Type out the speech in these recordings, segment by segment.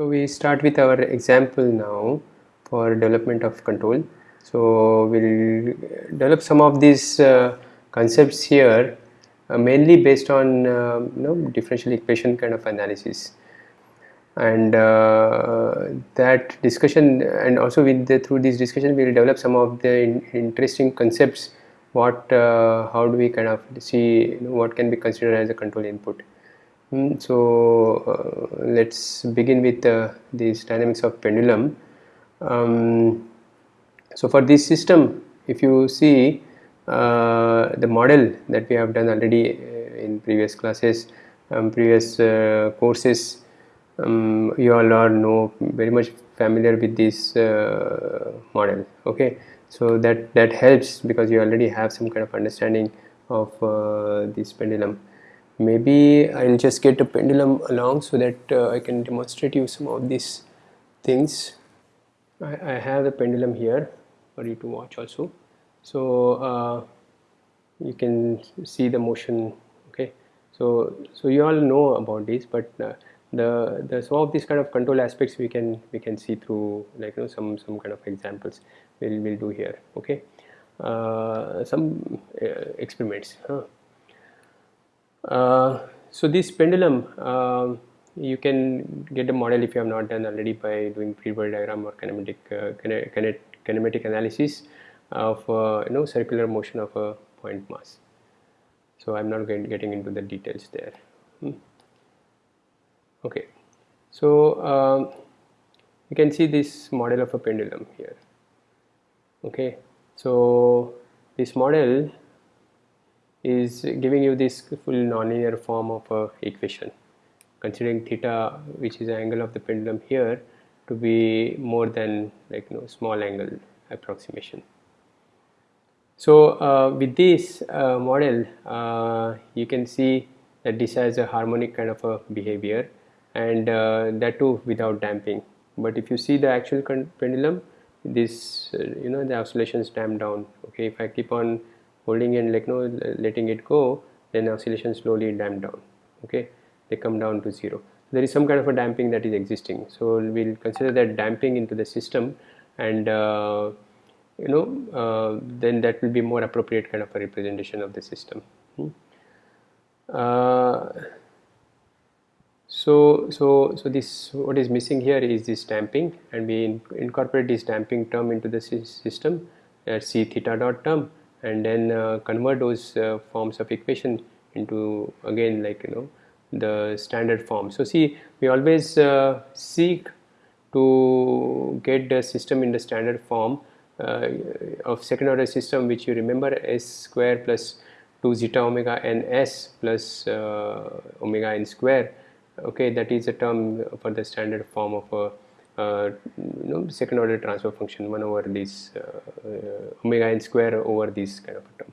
So we start with our example now for development of control. So we'll develop some of these uh, concepts here uh, mainly based on uh, you know differential equation kind of analysis. And uh, that discussion and also with the, through this discussion we will develop some of the in, interesting concepts. What uh, how do we kind of see you know, what can be considered as a control input mm, so uh, let's begin with uh, this dynamics of pendulum. Um, so for this system if you see uh, the model that we have done already uh, in previous classes um, previous uh, courses um, you all are know very much familiar with this uh, model okay? So that that helps because you already have some kind of understanding of this pendulum maybe I'll just get a pendulum along so that uh, I can demonstrate you some of these things. I, I have the pendulum here for you to watch also. So uh, you can see the motion okay? So so you all know about this but uh, the the some of these kind of control aspects we can we can see through like you know some some kind of examples we'll, we'll do here okay? Uh, some uh, experiments huh? Uh, so this pendulum um, you can get a model if you have not done already by doing free body diagram or kinematic uh, kinematic analysis of uh, you know circular motion of a point mass. So i'm not going getting into the details there. Hmm. Okay. So um, you can see this model of a pendulum here. Okay. So this model is giving you this full nonlinear form of a equation considering theta which is the angle of the pendulum here to be more than like you know small angle approximation. So uh, with this uh, model uh, you can see that this has a harmonic kind of a behavior and uh, that too without damping. But if you see the actual pendulum this uh, you know the oscillations damp down okay? If I keep on holding and like letting it go then oscillation slowly damp down okay? They come down to zero. There is some kind of a damping that is existing. So we'll consider that damping into the system and uh, you know uh, then that will be more appropriate kind of a representation of the system. Hmm. uh, so so so this what is missing here is this damping and we in, incorporate this damping term into the system at c theta dot term and then uh, convert those uh, forms of equation into again like you know the standard form. So see we always uh, seek to get the system in the standard form uh, of second order system which you remember s square plus 2 zeta omega n s plus uh, omega n square. Okay that is a term for the standard form of a uh, you know second order transfer function 1 over this uh, omega n square over this kind of a term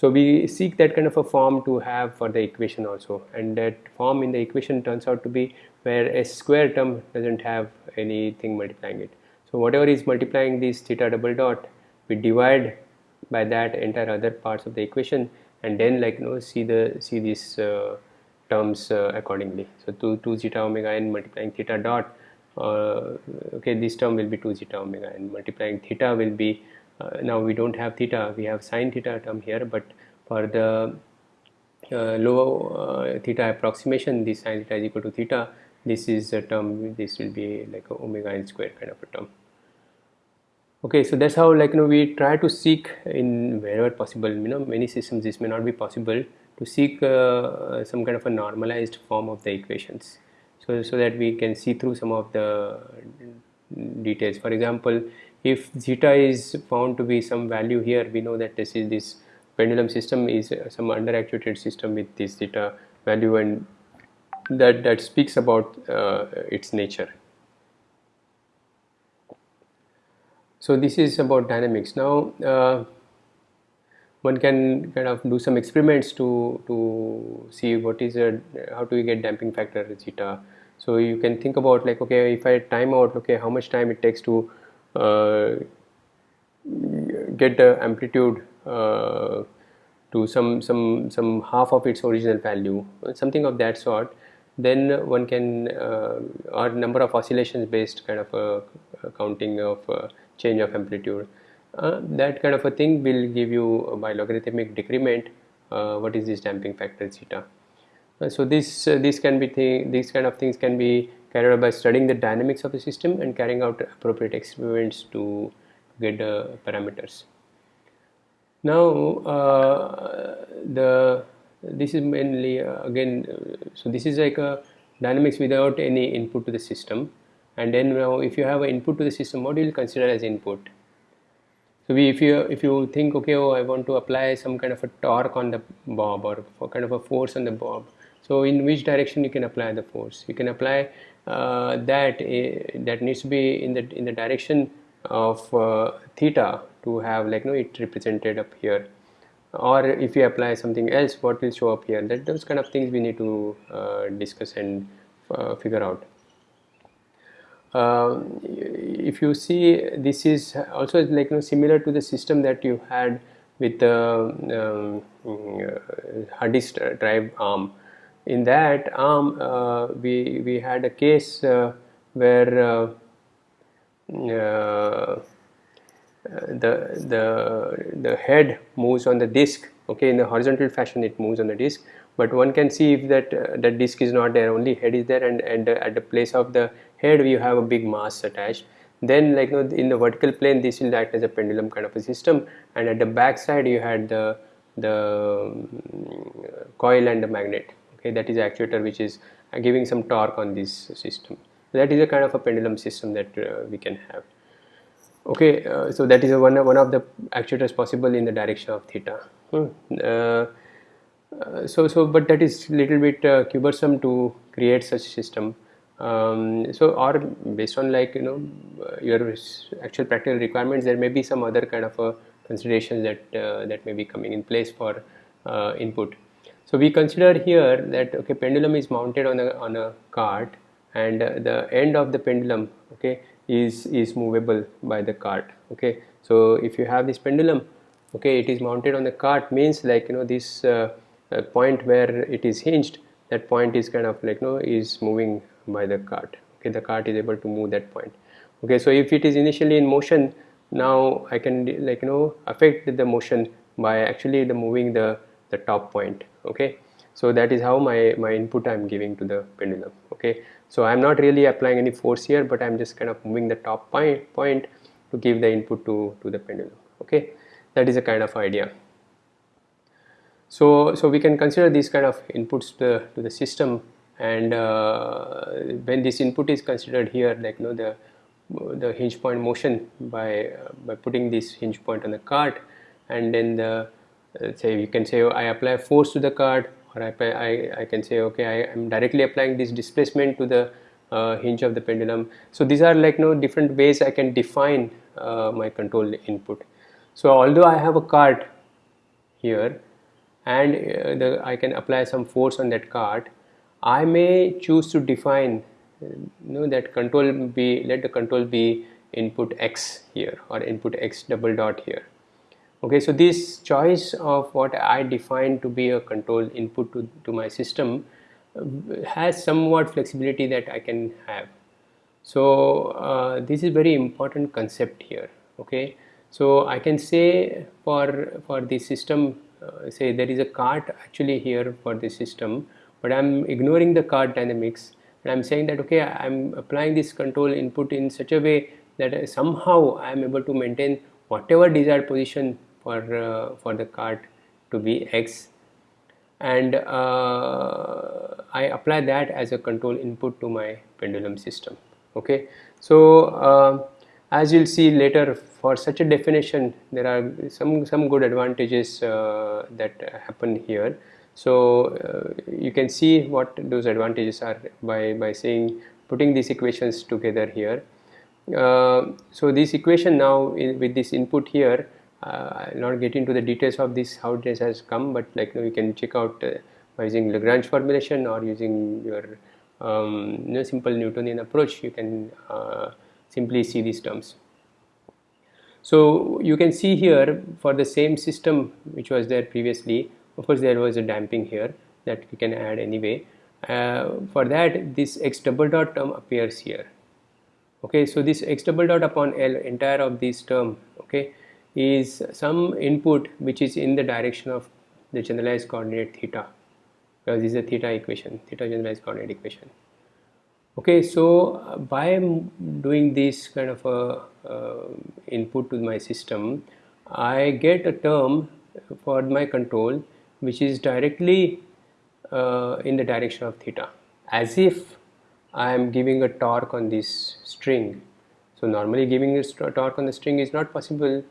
so we seek that kind of a form to have for the equation also and that form in the equation turns out to be where s square term doesn't have anything multiplying it so whatever is multiplying this theta double dot we divide by that entire other parts of the equation and then like you know see the see these uh, terms uh, accordingly. So 2, 2 zeta omega n multiplying theta dot okay this term will be 2 zeta omega and multiplying theta will be uh, now we don't have theta we have sine theta term here but for the uh, low uh, theta approximation this sine theta is equal to theta this is a term this will be like a omega n square kind of a term. Okay so that's how like you know we try to seek in wherever possible you know many systems this may not be possible to seek uh, some kind of a normalized form of the equations so, so that we can see through some of the details. For example if zeta is found to be some value here we know that this is this pendulum system is some underactuated system with this zeta value and that that speaks about uh, its nature. So this is about dynamics. Now uh, one can kind of do some experiments to to see what is a how do we get damping factor zeta so you can think about like okay if I time out okay how much time it takes to uh, get the amplitude uh, to some some some half of its original value something of that sort then one can uh, or number of oscillations based kind of a, a counting of uh, change of amplitude. Uh, that kind of a thing will give you by logarithmic decrement uh, what is this damping factor zeta uh, so this uh, this can be these kind of things can be carried out by studying the dynamics of the system and carrying out appropriate experiments to get the parameters. Now the this is mainly uh, again uh, so this is like a dynamics without any input to the system. And then now if you have an input to the system what do you consider as input? So we, if you if you think okay oh I want to apply some kind of a torque on the bob or kind of a force on the bob so in which direction you can apply the force? You can apply uh, that uh, that needs to be in the in the direction of uh, theta to have like no it represented up here. Or if you apply something else what will show up here? That those kind of things we need to uh, discuss and uh, figure out. Uh, if you see this is also like you know, similar to the system that you had with the um, hard disk drive arm in that arm uh, we we had a case uh, where uh, the the the head moves on the disk okay in the horizontal fashion it moves on the disk but one can see if that uh, that disk is not there only head is there and and uh, at the place of the head you have a big mass attached. Then like you know, in the vertical plane this will act as a pendulum kind of a system and at the back side you had the the um, coil and the magnet okay that is actuator which is giving some torque on this system. That is a kind of a pendulum system that uh, we can have. Okay uh, so that is one, one of the actuators possible in the direction of theta. Hmm. uh, uh, so so but that is little bit uh, cumbersome to create such system. Um, so or based on like you know uh, your actual practical requirements there may be some other kind of considerations that uh, that may be coming in place for input so we consider here that okay pendulum is mounted on a on a cart and the end of the pendulum okay is is movable by the cart okay. So if you have this pendulum okay it is mounted on the cart means like you know this uh, uh, point where it is hinged that point is kind of like you know is moving by the cart okay. The cart is able to move that point okay. So if it is initially in motion now I can like you know affect the motion by actually the moving the the top point okay? So that is how my my input I am giving to the pendulum okay? So I'm not really applying any force here but I'm just kind of moving the top point, point to give the input to, to the pendulum okay? That is a kind of idea. So, so we can consider these kind of inputs to the, to the system and uh, when this input is considered here like you know the the hinge point motion by uh, by putting this hinge point on the cart and then the say you can say oh, I apply force to the cart or I, I, I can say okay I am directly applying this displacement to the uh, hinge of the pendulum. So these are like you know different ways I can define uh, my control input. So although I have a cart here and uh, the, I can apply some force on that cart I may choose to define you know that control be let the control be input x here or input x double dot here okay so this choice of what I define to be a control input to, to my system uh, has somewhat flexibility that I can have. So uh, this is very important concept here okay? So I can say for for the system uh, say there is a cart actually here for the system but I'm ignoring the cart dynamics. And I'm saying that okay I'm applying this control input in such a way that somehow I am able to maintain whatever desired position for uh, for the cart to be x. And uh, I apply that as a control input to my pendulum system. Okay? So uh, as you'll see later for such a definition there are some some good advantages uh, that happen here. So uh, you can see what those advantages are by by saying putting these equations together here. Uh, so this equation now in, with this input here I'll not get into the details of this how this has come but like you, know, you can check out uh, by using Lagrange formulation or using your um, you know, simple Newtonian approach you can uh, simply see these terms. So you can see here for the same system which was there previously of course there was a damping here that we can add anyway uh, for that this x double dot term appears here okay so this x double dot upon L entire of this term okay is some input which is in the direction of the generalized coordinate theta because this is a theta equation theta generalized coordinate equation. Okay so uh, by doing this kind of a uh, input to my system I get a term for my control which is directly uh, in the direction of theta. As if I am giving a torque on this string. So normally giving a torque on the string is not possible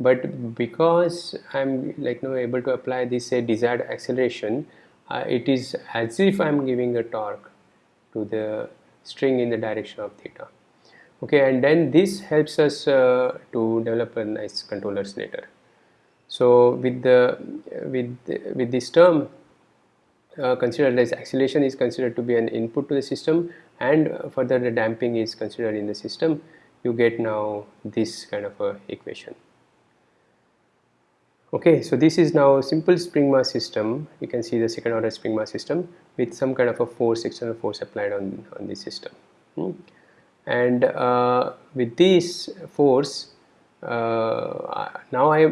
but because I'm like you able to apply this say desired acceleration uh, it is as if I'm giving a torque to the string in the direction of theta. Okay and then this helps us uh, to develop a nice controllers later. So with the with with this term uh, considered as acceleration is considered to be an input to the system and further the damping is considered in the system you get now this kind of a equation okay so this is now a simple spring mass system. You can see the second order spring mass system with some kind of a force external force applied on on this system. Hmm. and uh, with this force uh, now I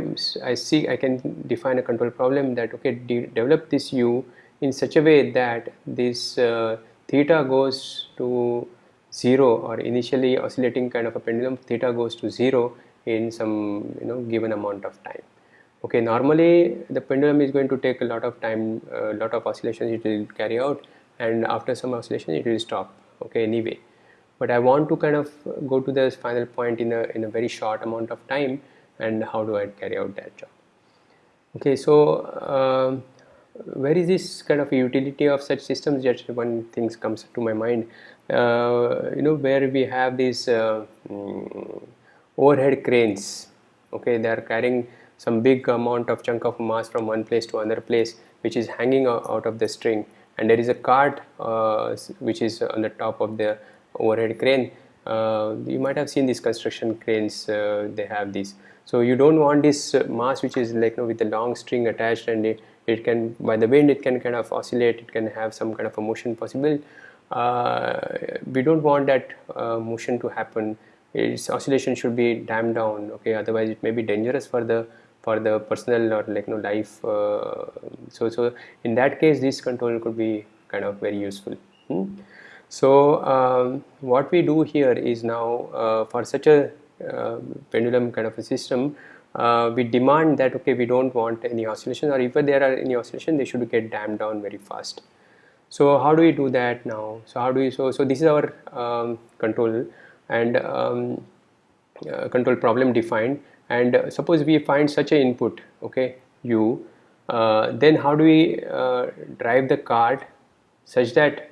I see I can define a control problem that okay de develop this u in such a way that this uh, theta goes to 0 or initially oscillating kind of a pendulum theta goes to 0 in some you know given amount of time okay normally the pendulum is going to take a lot of time a lot of oscillations it will carry out and after some oscillation it will stop. Okay anyway. But I want to kind of go to the final point in a in a very short amount of time and how do I carry out that job? Okay so uh, where is this kind of utility of such systems? Just one thing comes to my mind. Uh, you know where we have these uh, mm, overhead cranes. Okay they are carrying some big amount of chunk of mass from one place to another place which is hanging out of the string. And there is a cart uh, which is on the top of the overhead crane. Uh, you might have seen these construction cranes uh, they have these. So you don't want this mass which is like you know, with a long string attached and it, it can by the wind it can kind of oscillate it can have some kind of a motion possible. Uh, we don't want that uh, motion to happen. Its oscillation should be damped down okay? Otherwise it may be dangerous for the for the personal or like you know life uh, so so in that case this control could be kind of very useful. Hmm? so um, what we do here is now uh, for such a uh, pendulum kind of a system uh, we demand that okay we don't want any oscillation or if there are any oscillation they should get damped down very fast. So how do we do that now? So how do we so so this is our um, control and um, uh, control problem defined and uh, suppose we find such a input okay u uh, then how do we uh, drive the card such that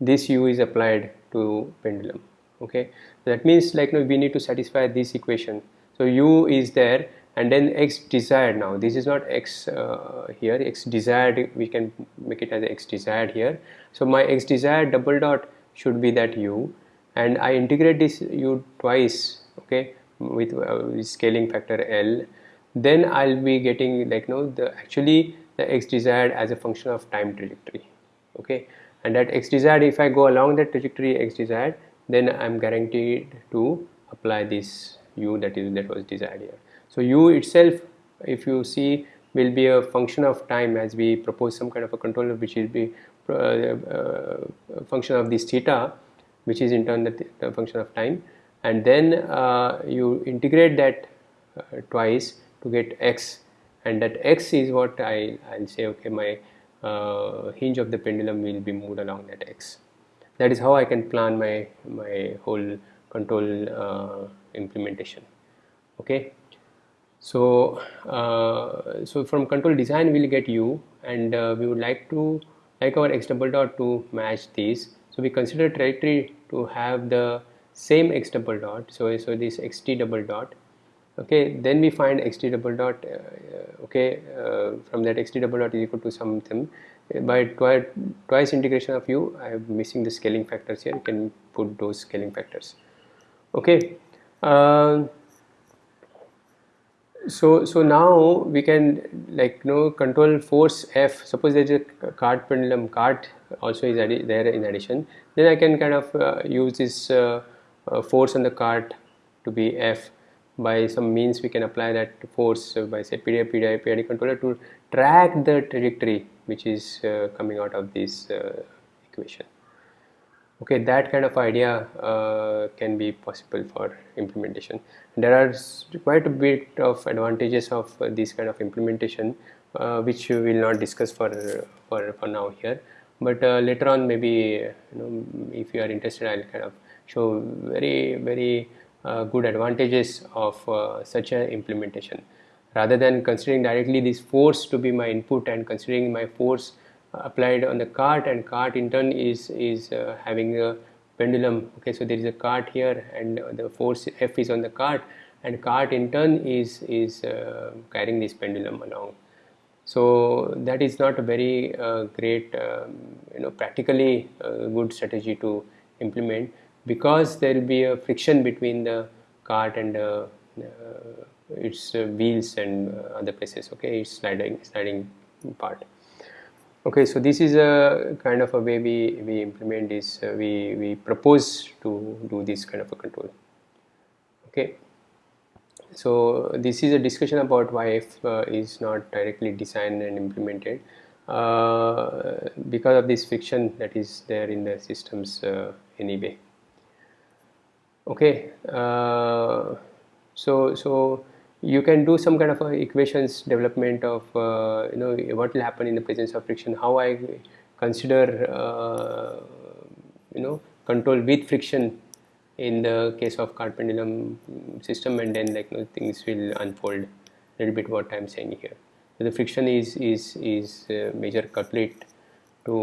this u is applied to pendulum okay? That means like you we need to satisfy this equation. So u is there and then x desired. Now this is not x uh, here. X desired we can make it as x desired here. So my x desired double dot should be that u and I integrate this u twice okay with, uh, scaling factor L then I'll be getting like no the actually the x desired as a function of time trajectory okay? And that x desired if I go along that trajectory x desired then I'm guaranteed to apply this u that is that was desired here. So u itself if you see will be a function of time as we propose some kind of a controller which will be uh, uh, function of this theta which is in turn the, the function of time and then uh, you integrate that uh, twice to get x. And that x is what I, I'll say okay my uh, hinge of the pendulum will be moved along that x. That is how I can plan my my whole control uh, implementation. Okay? So uh, so from control design we'll get u. And uh, we would like to like our x double dot to match these. So we consider trajectory to have the same x double dot so so this xt double dot okay then we find xt double dot uh, okay uh, from that xt double dot is equal to something. By twice, twice integration of u I am missing the scaling factors here you can put those scaling factors okay. Uh, so so now we can like you know control force f suppose there's a cart pendulum cart also is there in addition then i can kind of uh, use this uh, uh, force on the cart to be f by some means we can apply that force by say PID, PID, PID controller to track the trajectory which is uh, coming out of this uh, equation. Okay that kind of idea uh, can be possible for implementation. There are quite a bit of advantages of uh, this kind of implementation uh, which we will not discuss for for, for now here. But uh, later on maybe you know if you are interested I'll kind of show very very uh, good advantages of uh, such an implementation. Rather than considering directly this force to be my input and considering my force applied on the cart and cart in turn is is uh, having a pendulum. Okay so there is a cart here and the force F is on the cart and cart in turn is is uh, carrying this pendulum along. So that is not a very uh, great um, you know practically uh, good strategy to implement because there will be a friction between the cart and uh, its uh, wheels and other places okay? It's sliding sliding part. Okay so this is a kind of a way we, we implement this uh, we, we propose to do this kind of a control okay? So this is a discussion about why F uh, is not directly designed and implemented uh, because of this friction that is there in the systems uh, anyway okay uh, so so you can do some kind of equations development of uh, you know what will happen in the presence of friction. How I consider uh, you know control with friction in the case of cart pendulum system and then like you know, things will unfold. A little bit what I'm saying here. So the friction is is is major culprit to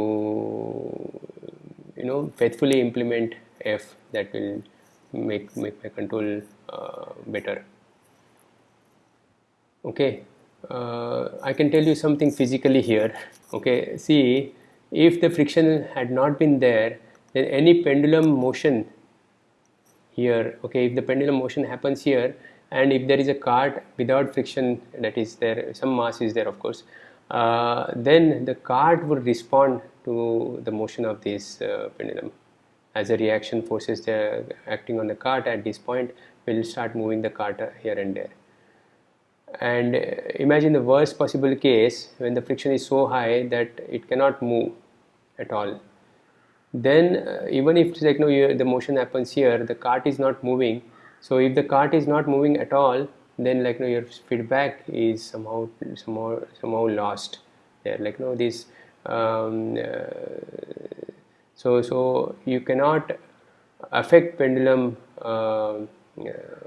you know faithfully implement F that will make make my control uh, better. Okay. Uh, I can tell you something physically here. Okay. See if the friction had not been there then any pendulum motion here okay if the pendulum motion happens here and if there is a cart without friction that is there some mass is there of course uh, then the cart would respond to the motion of this uh, pendulum as the reaction forces they acting on the cart at this point will start moving the cart here and there. And imagine the worst possible case when the friction is so high that it cannot move at all. Then uh, even if like no you, the motion happens here the cart is not moving. So if the cart is not moving at all then like no your feedback is somehow somehow somehow lost. There like no this um, uh, so so you cannot affect pendulum uh,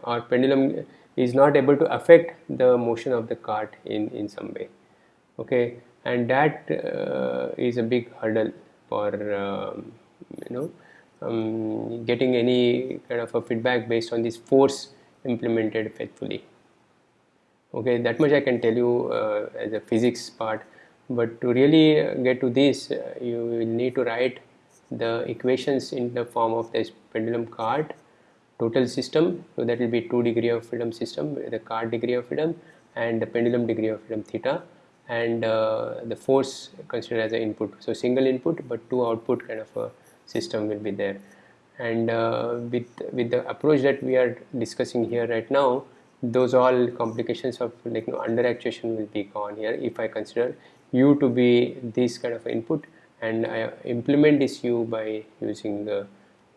or pendulum is not able to affect the motion of the cart in in some way. Okay? And that uh, is a big hurdle for um, you know um, getting any kind of a feedback based on this force implemented faithfully. Okay? That much I can tell you uh, as a physics part. But to really get to this uh, you will need to write the equations in the form of this pendulum cart total system so that will be 2 degree of freedom system the cart degree of freedom and the pendulum degree of freedom theta and uh, the force considered as an input. So single input but two output kind of a system will be there. And uh, with with the approach that we are discussing here right now those all complications of like you know, under actuation will be gone here if I consider u to be this kind of input and I implement this u by using the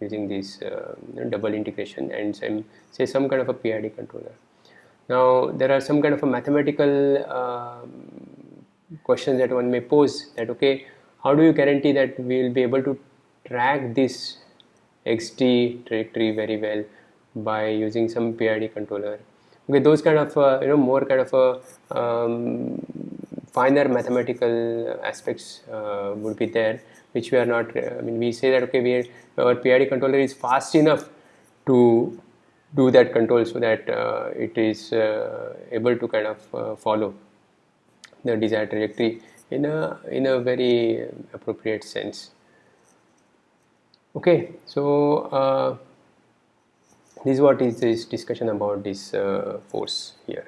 using this uh, double integration and some, say some kind of a PID controller. Now there are some kind of a mathematical uh, questions that one may pose that okay how do you guarantee that we will be able to track this xt trajectory very well by using some PID controller okay those kind of uh, you know more kind of a um, finer mathematical aspects uh, would be there which we are not I mean we say that okay we our PID controller is fast enough to do that control so that uh, it is uh, able to kind of uh, follow the desired trajectory in a in a very appropriate sense. Okay so uh, this is what is this discussion about this uh, force here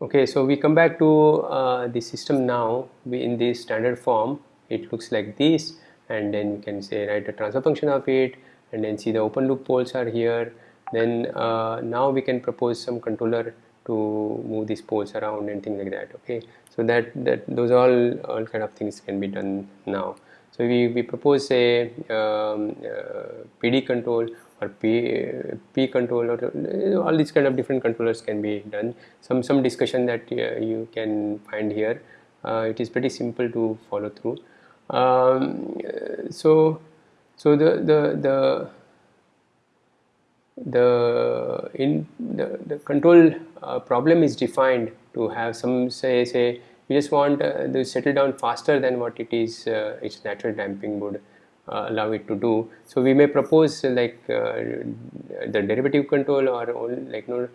okay so we come back to uh, the system now. We in this standard form it looks like this. And then we can say write a transfer function of it. And then see the open loop poles are here. Then uh, now we can propose some controller to move these poles around and things like that. Okay so that that those all all kind of things can be done now. So we, we propose a um, uh, PD control or P, P control or all these kind of different controllers can be done. Some some discussion that uh, you can find here. Uh, it is pretty simple to follow through. Um, so so the the the the in the, the control uh, problem is defined to have some say say you just want uh, to settle down faster than what it is uh, its natural damping would allow it to do. So we may propose uh, like uh, the derivative control or like no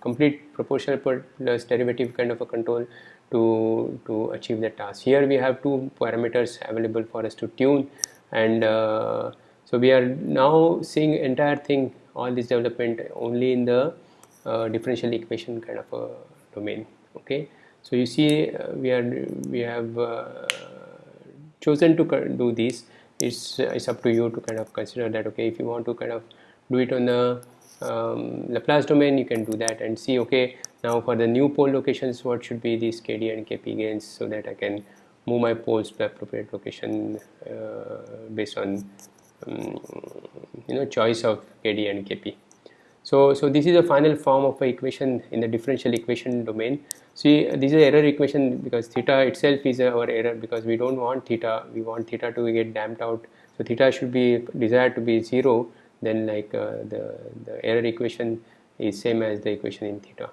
complete proportional plus derivative kind of a control to to achieve the task. Here we have two parameters available for us to tune. And so we are now seeing entire thing all this development only in the uh, differential equation kind of a domain. Okay? So you see uh, we are we have uh, chosen to do this it's it's up to you to kind of consider that okay if you want to kind of do it on the um, Laplace domain you can do that and see okay now for the new pole locations what should be these KD and KP gains so that I can move my poles to appropriate location uh, based on um, you know choice of KD and KP. So, so this is the final form of a equation in the differential equation domain. See, this is error equation because theta itself is our error because we don't want theta, we want theta to get damped out. So theta should be desired to be zero. Then like uh, the the error equation is same as the equation in theta.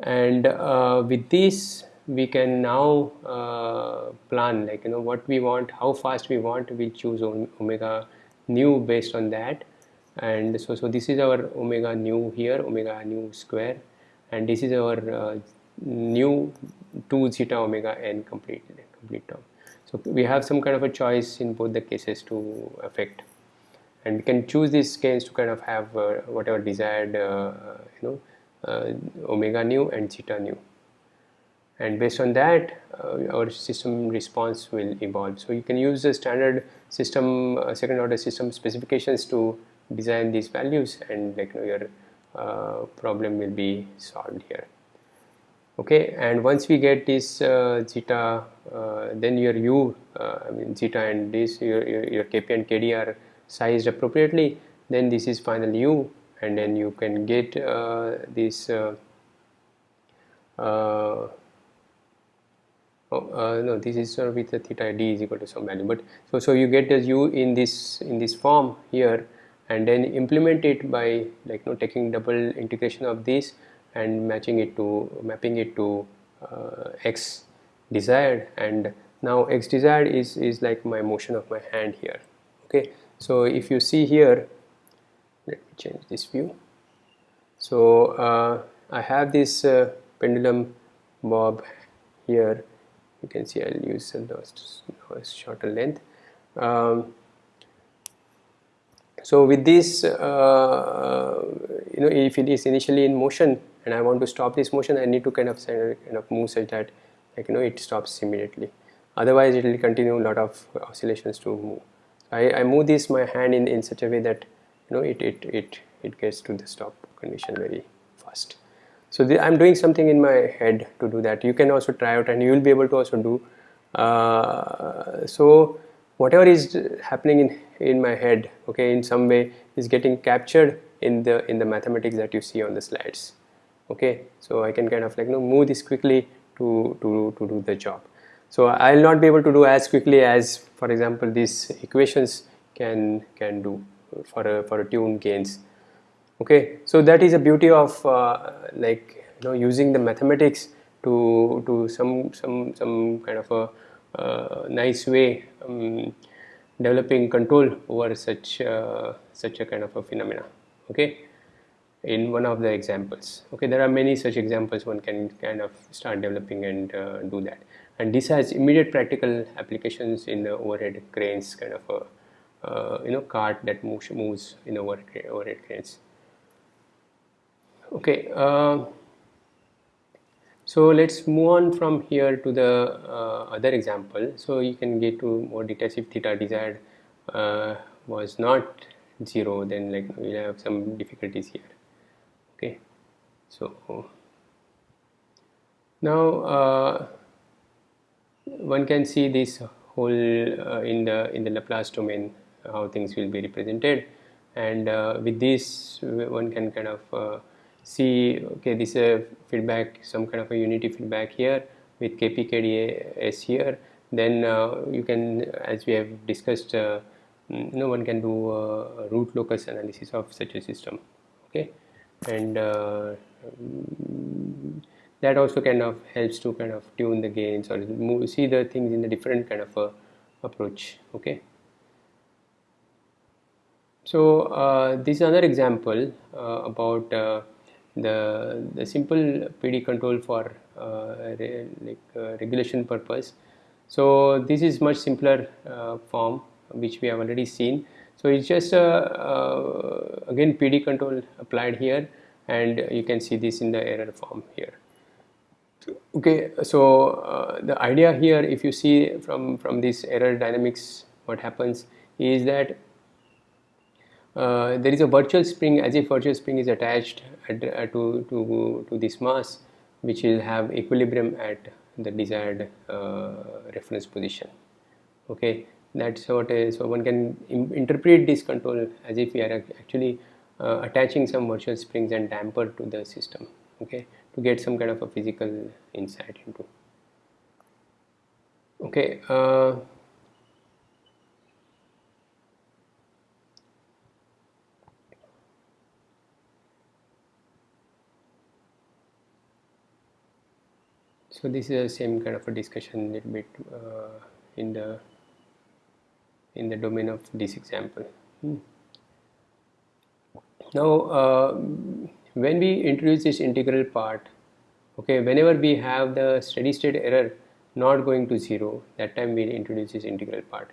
And uh, with this, we can now uh, plan like you know what we want how fast we want we choose omega nu based on that and so so this is our omega nu here omega nu square. And this is our uh, nu 2 zeta omega n complete complete term. So we have some kind of a choice in both the cases to affect. And we can choose these scales to kind of have uh, whatever desired uh, you know uh, omega nu and zeta nu. And based on that uh, our system response will evolve. So you can use the standard system uh, second order system specifications to design these values and like you know, your uh, problem will be solved here. Okay and once we get this uh, zeta uh, then your u uh, I mean zeta and this your, your, your kp and kd are sized appropriately then this is final u and then you can get this oh, uh, no this is uh, with the theta d is equal to some value but so so you get the u in this in this form here and then implement it by like you know taking double integration of this and matching it to mapping it to uh, x desired. And now x desired is is like my motion of my hand here. Okay. So if you see here let me change this view. So uh, I have this uh, pendulum bob here. You can see I'll use a shorter length. Um, so with this uh, you know if it is initially in motion and I want to stop this motion I need to kind of kind of move such that like you know it stops immediately. Otherwise it will continue a lot of oscillations to move. I, I move this my hand in, in such a way that you know it, it, it, it gets to the stop condition very fast. So the, I'm doing something in my head to do that. You can also try out and you will be able to also do. Uh, so whatever is happening in in my head okay in some way is getting captured in the in the mathematics that you see on the slides okay? So I can kind of like you know move this quickly to to to do the job. So I'll not be able to do as quickly as for example these equations can can do for a for a tune gains okay? So that is a beauty of uh, like you know using the mathematics to to some some some kind of a nice way um, developing control over such uh, such a kind of a phenomena okay? In one of the examples okay? There are many such examples one can kind of start developing and uh, do that. And this has immediate practical applications in the overhead cranes kind of a uh, you know cart that moves, moves in overhead, overhead cranes. Okay uh, so let's move on from here to the uh, other example. So you can get to more details if theta desired uh, was not 0 then like we'll have some difficulties here. Okay. So now uh, one can see this whole uh, in the in the Laplace domain how things will be represented. And uh, with this one can kind of uh, see okay this is feedback some kind of a unity feedback here with kpkds here. Then uh, you can as we have discussed uh, no one can do a root locus analysis of such a system okay? And uh, that also kind of helps to kind of tune the gains or see the things in a different kind of approach okay? So uh, this is another example uh, about uh, the the simple PD control for uh, re, like uh, regulation purpose. So this is much simpler uh, form which we have already seen. So it's just again PD control applied here, and you can see this in the error form here okay so uh, the idea here if you see from from this error dynamics what happens is that uh, there is a virtual spring as if virtual spring is attached at, uh, to, to, to this mass which will have equilibrium at the desired uh, reference position. Okay? That's what is so one can interpret this control as if we are actually uh, attaching some virtual springs and damper to the system. Okay? To get some kind of a physical insight into. Okay so this is the same kind of a discussion little bit uh, in the in the domain of this example hmm. now uh, when we introduce this integral part okay whenever we have the steady state error not going to zero that time we introduce this integral part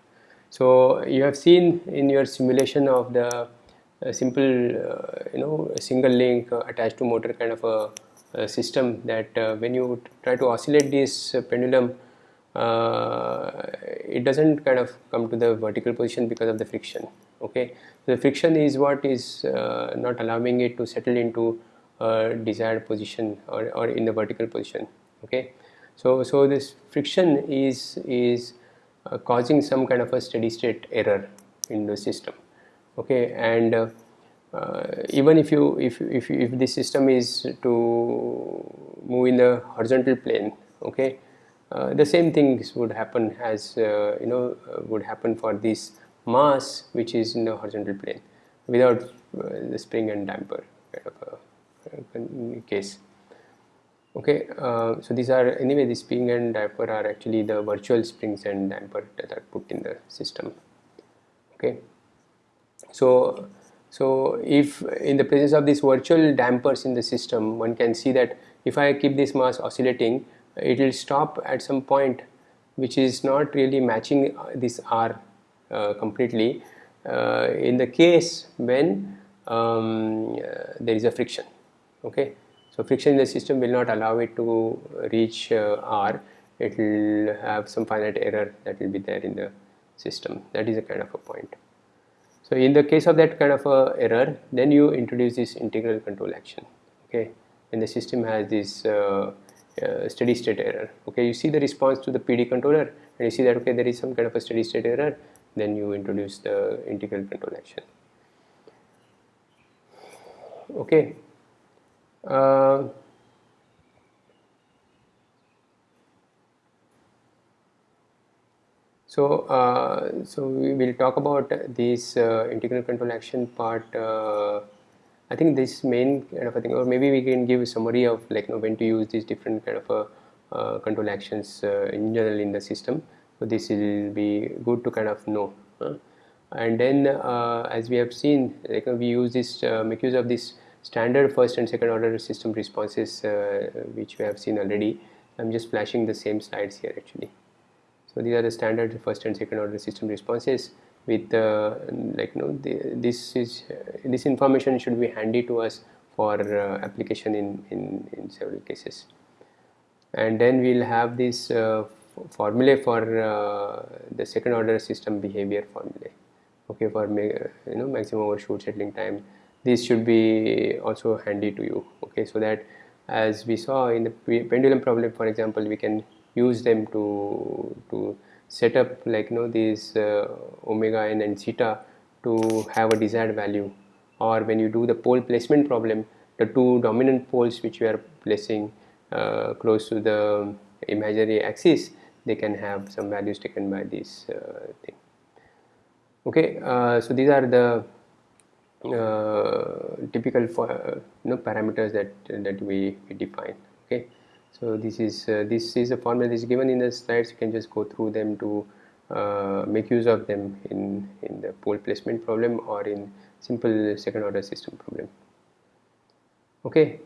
so you have seen in your simulation of the uh, simple uh, you know single link uh, attached to motor kind of a system that uh, when you try to oscillate this uh, pendulum it doesn't kind of come to the vertical position because of the friction okay? The friction is what is not allowing it to settle into a desired position or, or in the vertical position okay? So so this friction is is uh, causing some kind of a steady state error in the system okay? And uh, uh, even if you if if if the system is to move in the horizontal plane okay uh, the same things would happen as uh, you know uh, would happen for this mass which is in the horizontal plane without uh, the spring and damper kind of a, a case. Okay uh, so these are anyway the spring and damper are actually the virtual springs and damper that are put in the system. Okay so so if in the presence of these virtual dampers in the system, one can see that if I keep this mass oscillating, it will stop at some point which is not really matching this R uh, completely uh, in the case when um, uh, there is a friction. Okay, so friction in the system will not allow it to reach uh, R. It will have some finite error that will be there in the system. That is a kind of a point. So in the case of that kind of a error, then you introduce this integral control action. Okay, and the system has this uh, uh, steady state error. Okay, you see the response to the PD controller, and you see that okay there is some kind of a steady state error. Then you introduce the integral control action. Okay. Uh, So, uh, so we will talk about this uh, integral control action part. Uh, I think this main kind of a thing, or maybe we can give a summary of like you know, when to use these different kind of uh, uh, control actions uh, in general in the system. So this will be good to kind of know. And then, as we have seen, like we use this make use of this standard first and second order system responses, which we have seen already. I'm just flashing the same slides here actually. So these are the standard first and second order system responses with uh, like you know the, this is uh, this information should be handy to us for uh, application in, in, in several cases. and then we'll have this uh, formulae for uh, the second order system behavior formulae. Okay for you know maximum overshoot settling time. This should be also handy to you. Okay so that as we saw in the pendulum problem for example we can use them to to set up like you know these uh, omega n and zeta to have a desired value. Or when you do the pole placement problem the two dominant poles which you are placing uh, close to the imaginary axis they can have some values taken by this uh, thing. Okay uh, so these are the uh, typical for, you know parameters that that we, we define okay so this is uh, this is a formula that is given in the slides. You can just go through them to uh, make use of them in in the pole placement problem or in simple second order system problem. Okay,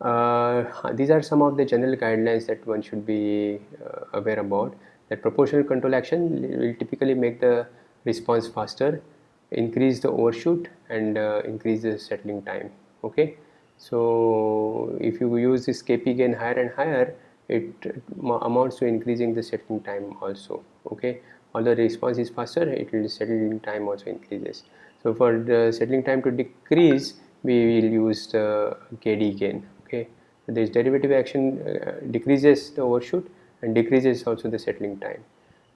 uh, these are some of the general guidelines that one should be uh, aware about. That proportional control action will typically make the response faster, increase the overshoot, and uh, increase the settling time. Okay so if you use this kp gain higher and higher it amounts to increasing the settling time also okay? Although the response is faster it will settling time also increases. So for the settling time to decrease we will use the kd gain okay? So this derivative action uh, decreases the overshoot and decreases also the settling time.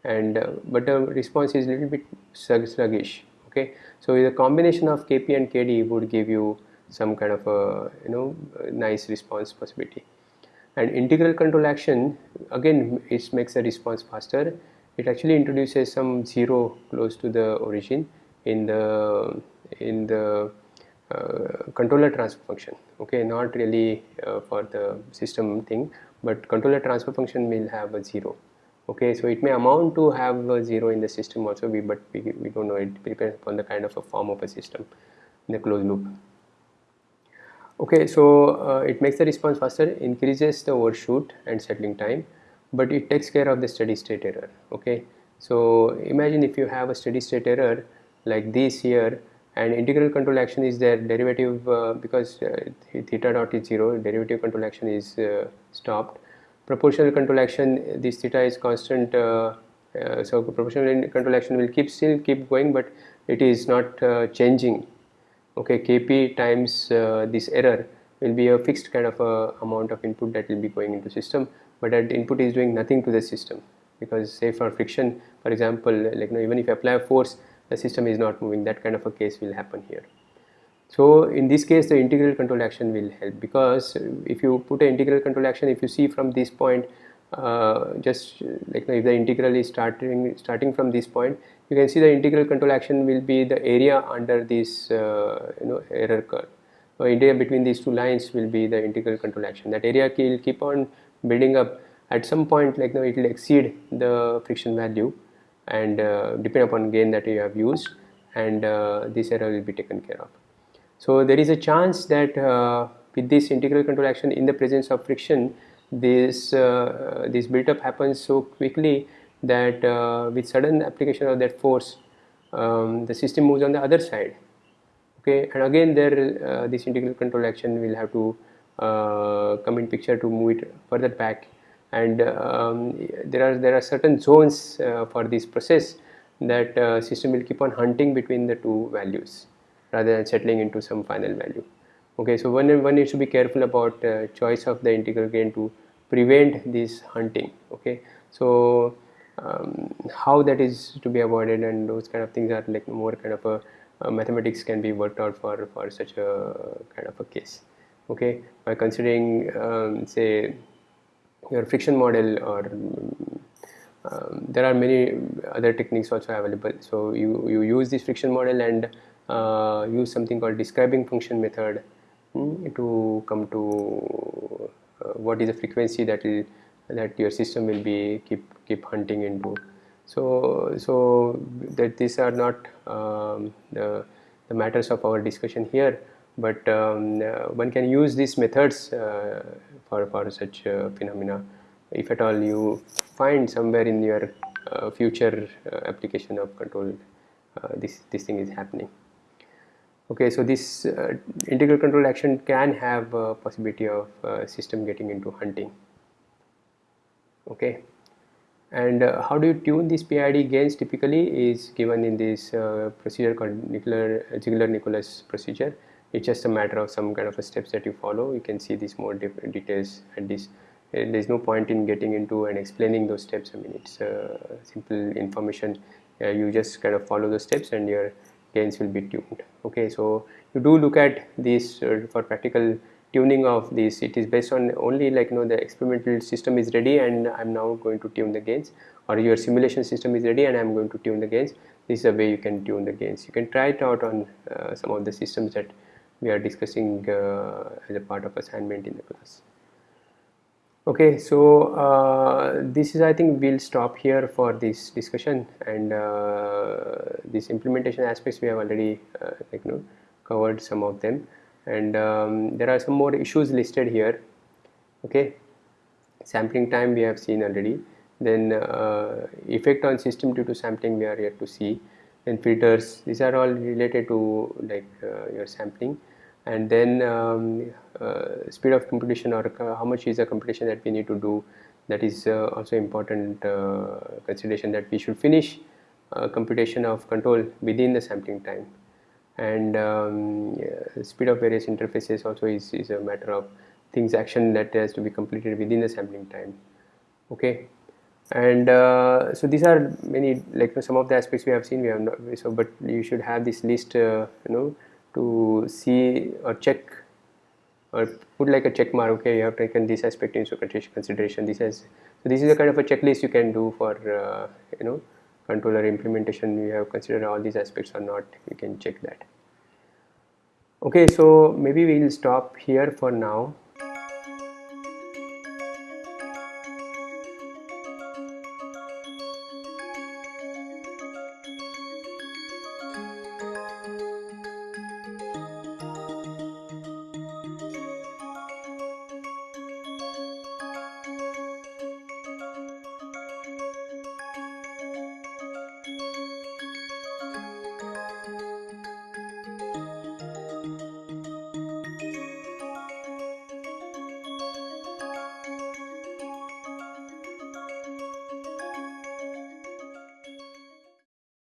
And uh, but the response is little bit sluggish okay? So the combination of kp and kd would give you some kind of a you know nice response possibility. And integral control action again it makes the response faster. It actually introduces some zero close to the origin in the in the uh, controller transfer function. Okay not really uh, for the system thing but controller transfer function will have a zero. Okay so it may amount to have a zero in the system also we but we, we don't know. It depends upon the kind of a form of a system in the closed loop okay so uh, it makes the response faster increases the overshoot and settling time but it takes care of the steady state error okay? So imagine if you have a steady state error like this here and integral control action is there derivative uh, because uh, theta dot is 0 derivative control action is uh, stopped. Proportional control action this theta is constant uh, uh, so proportional control action will keep still keep going but it is not changing okay kp times uh, this error will be a fixed kind of a amount of input that will be going into system but that input is doing nothing to the system because say for friction for example like you know, even if you apply a force the system is not moving. That kind of a case will happen here. So in this case the integral control action will help because if you put an integral control action if you see from this point uh, just like if the integral is starting starting from this point you can see the integral control action will be the area under this uh, you know error curve. So area between these two lines will be the integral control action. That area will keep on building up. At some point like now it will exceed the friction value and uh, depend upon gain that you have used and uh, this error will be taken care of. So there is a chance that uh, with this integral control action in the presence of friction this uh, this build up happens so quickly that uh, with sudden application of that force um, the system moves on the other side. Okay? And again there uh, this integral control action will have to uh, come in picture to move it further back. And um, there are there are certain zones uh, for this process that uh, system will keep on hunting between the two values rather than settling into some final value. Okay? So one one needs to be careful about uh, choice of the integral gain to prevent this hunting. Okay? So um, how that is to be avoided and those kind of things are like more kind of a mathematics can be worked out for for such a kind of a case. Okay? By considering um, say your friction model or um, there are many other techniques also available. So you you use this friction model and uh, use something called describing function method mm, to come to uh, what is the frequency that will that your system will be keep keep hunting into so so that these are not um, the, the matters of our discussion here but um, uh, one can use these methods uh, for, for such uh, phenomena. If at all you find somewhere in your uh, future uh, application of control uh, this this thing is happening. Okay so this integral control action can have a possibility of system getting into hunting. Okay and uh, how do you tune these PID gains typically is given in this uh, procedure called Ziegler-Nichols procedure it's just a matter of some kind of steps that you follow. You can see these more details at this. And there's no point in getting into and explaining those steps. I mean it's uh, simple information. Uh, you just kind of follow the steps and your gains will be tuned. Okay so you do look at these uh, for practical tuning of this it is based on only like you know the experimental system is ready and I'm now going to tune the gains or your simulation system is ready and I'm going to tune the gains. This is a way you can tune the gains. You can try it out on uh, some of the systems that we are discussing uh, as a part of assignment in the class. Okay so uh, this is I think we'll stop here for this discussion and uh, these implementation aspects we have already uh, like you know covered some of them and um, there are some more issues listed here. Okay. Sampling time we have seen already. Then uh, effect on system due to sampling we are yet to see. Then filters these are all related to like uh, your sampling. And then um, uh, speed of computation or uh, how much is the computation that we need to do. That is uh, also important uh, consideration that we should finish computation of control within the sampling time and um, speed of various interfaces also is, is a matter of things action that has to be completed within the sampling time. Okay? And uh, so these are many like some of the aspects we have seen. We have not so but you should have this list uh, you know to see or check or put like a check mark. Okay you have taken this aspect into consideration this is so this is a kind of a checklist you can do for uh, you know controller implementation you have considered all these aspects or not. You can check that. Okay so maybe we'll stop here for now